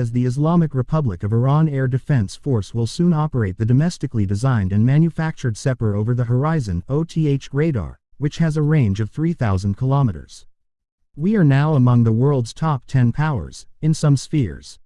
as the Islamic Republic of Iran Air Defense Force will soon operate the domestically designed and manufactured Sepehr over-the-horizon OTH radar, which has a range of 3,000 kilometers. We are now among the world's top 10 powers, in some spheres.